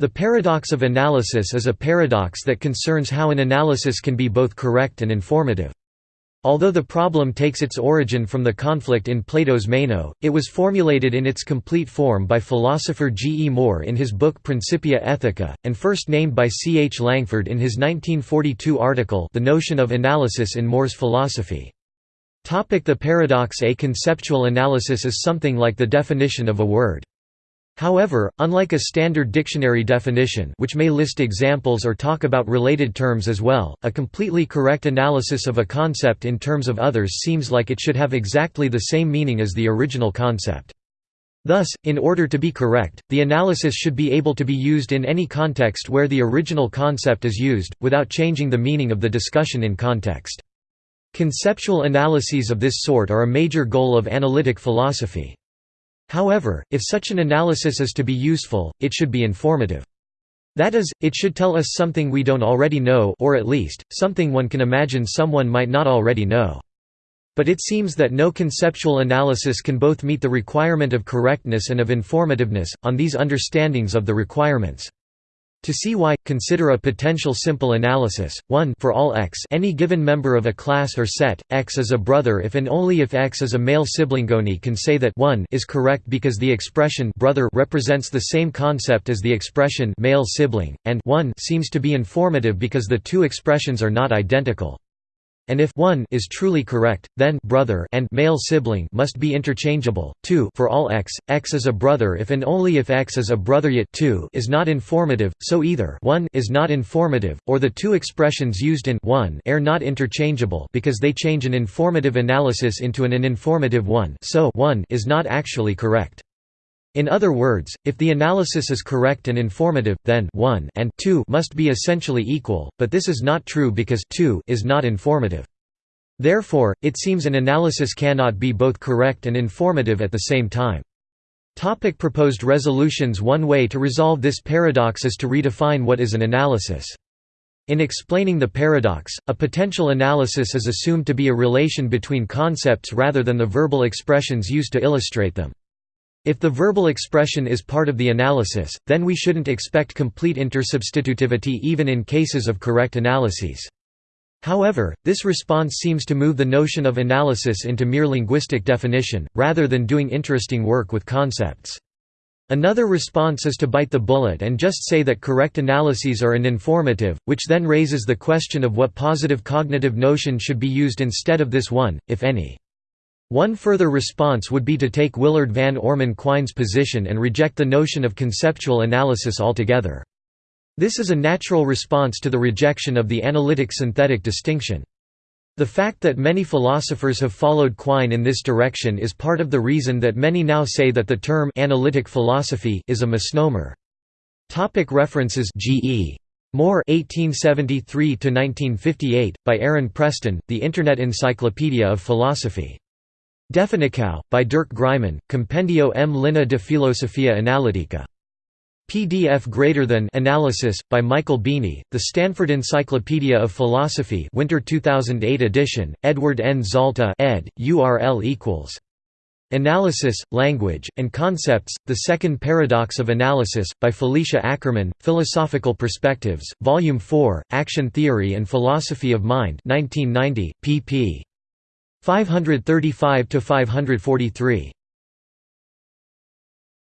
The paradox of analysis is a paradox that concerns how an analysis can be both correct and informative. Although the problem takes its origin from the conflict in Plato's Meno, it was formulated in its complete form by philosopher G. E. Moore in his book Principia Ethica, and first named by C. H. Langford in his 1942 article The Notion of Analysis in Moore's Philosophy. The paradox A conceptual analysis is something like the definition of a word. However, unlike a standard dictionary definition which may list examples or talk about related terms as well, a completely correct analysis of a concept in terms of others seems like it should have exactly the same meaning as the original concept. Thus, in order to be correct, the analysis should be able to be used in any context where the original concept is used, without changing the meaning of the discussion in context. Conceptual analyses of this sort are a major goal of analytic philosophy. However, if such an analysis is to be useful, it should be informative. That is, it should tell us something we don't already know or at least, something one can imagine someone might not already know. But it seems that no conceptual analysis can both meet the requirement of correctness and of informativeness, on these understandings of the requirements. To see why, consider a potential simple analysis. 1 For all x any given member of a class or set, x is a brother if and only if x is a male sibling. Oni can say that 1 is correct because the expression brother represents the same concept as the expression male sibling, and 1 seems to be informative because the two expressions are not identical. And if 1 is truly correct, then brother and male sibling must be interchangeable. 2 For all x, x is a brother if and only if x is a brother yet 2 is not informative, so either 1 is not informative, or the two expressions used in 1 are not interchangeable because they change an informative analysis into an uninformative one so 1 is not actually correct. In other words, if the analysis is correct and informative, then 1 and 2 must be essentially equal, but this is not true because 2 is not informative. Therefore, it seems an analysis cannot be both correct and informative at the same time. Topic proposed resolutions One way to resolve this paradox is to redefine what is an analysis. In explaining the paradox, a potential analysis is assumed to be a relation between concepts rather than the verbal expressions used to illustrate them. If the verbal expression is part of the analysis, then we shouldn't expect complete intersubstitutivity even in cases of correct analyses. However, this response seems to move the notion of analysis into mere linguistic definition, rather than doing interesting work with concepts. Another response is to bite the bullet and just say that correct analyses are uninformative, which then raises the question of what positive cognitive notion should be used instead of this one, if any. One further response would be to take Willard Van Orman Quine's position and reject the notion of conceptual analysis altogether. This is a natural response to the rejection of the analytic-synthetic distinction. The fact that many philosophers have followed Quine in this direction is part of the reason that many now say that the term analytic philosophy is a misnomer. Topic references G.E. Moore 1873–1958, by Aaron Preston, The Internet Encyclopedia of Philosophy. Definição, by Dirk Greimann, Compendio M. Linea de Filosofia Analitica. PDF greater than Analysis, by Michael Beaney, The Stanford Encyclopedia of Philosophy Winter 2008 edition, Edward N. Zalta ed., URL equals. Analysis, Language, and Concepts, The Second Paradox of Analysis, by Felicia Ackerman, Philosophical Perspectives, Volume 4, Action Theory and Philosophy of Mind 1990, pp. 535–543.